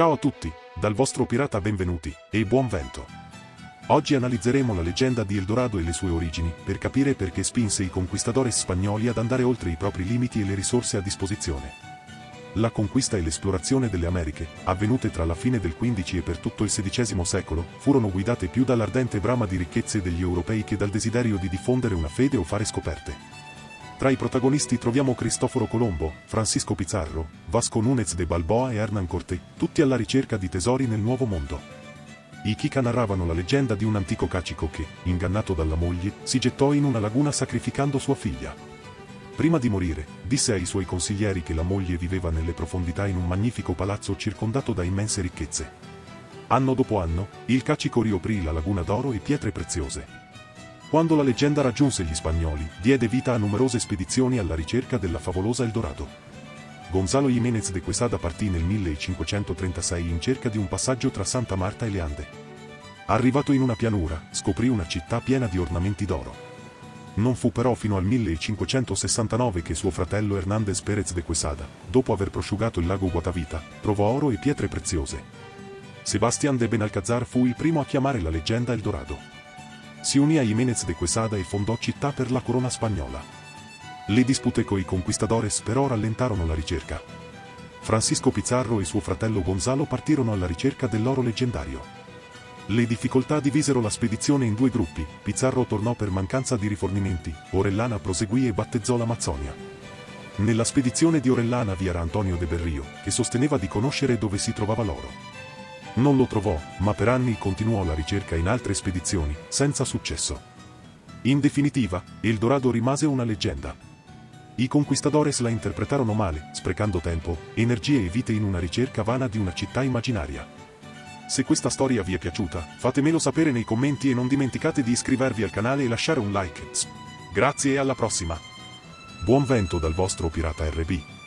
Ciao a tutti, dal vostro pirata benvenuti, e buon vento. Oggi analizzeremo la leggenda di Eldorado e le sue origini, per capire perché spinse i conquistadores spagnoli ad andare oltre i propri limiti e le risorse a disposizione. La conquista e l'esplorazione delle Americhe, avvenute tra la fine del XV e per tutto il XVI secolo, furono guidate più dall'ardente brama di ricchezze degli europei che dal desiderio di diffondere una fede o fare scoperte. Tra i protagonisti troviamo Cristoforo Colombo, Francisco Pizarro, Vasco Núñez de Balboa e Hernán Corté, tutti alla ricerca di tesori nel Nuovo Mondo. I Kika narravano la leggenda di un antico cacico che, ingannato dalla moglie, si gettò in una laguna sacrificando sua figlia. Prima di morire, disse ai suoi consiglieri che la moglie viveva nelle profondità in un magnifico palazzo circondato da immense ricchezze. Anno dopo anno, il cacico rioprì la laguna d'oro e pietre preziose. Quando la leggenda raggiunse gli spagnoli, diede vita a numerose spedizioni alla ricerca della favolosa Eldorado. Gonzalo Jiménez de Quesada partì nel 1536 in cerca di un passaggio tra Santa Marta e le Ande. Arrivato in una pianura, scoprì una città piena di ornamenti d'oro. Non fu però fino al 1569 che suo fratello Hernández Pérez de Quesada, dopo aver prosciugato il lago Guatavita, trovò oro e pietre preziose. Sebastián de Benalcázar fu il primo a chiamare la leggenda Eldorado. Si unì a Jiménez de Quesada e fondò città per la corona spagnola. Le dispute coi conquistadores però rallentarono la ricerca. Francisco Pizarro e suo fratello Gonzalo partirono alla ricerca dell'oro leggendario. Le difficoltà divisero la spedizione in due gruppi, Pizarro tornò per mancanza di rifornimenti, Orellana proseguì e battezzò l'Amazzonia. Nella spedizione di Orellana vi era Antonio de Berrio, che sosteneva di conoscere dove si trovava l'oro. Non lo trovò, ma per anni continuò la ricerca in altre spedizioni, senza successo. In definitiva, Eldorado rimase una leggenda. I conquistadores la interpretarono male, sprecando tempo, energie e vite in una ricerca vana di una città immaginaria. Se questa storia vi è piaciuta, fatemelo sapere nei commenti e non dimenticate di iscrivervi al canale e lasciare un like. Grazie e alla prossima! Buon vento dal vostro pirata RB.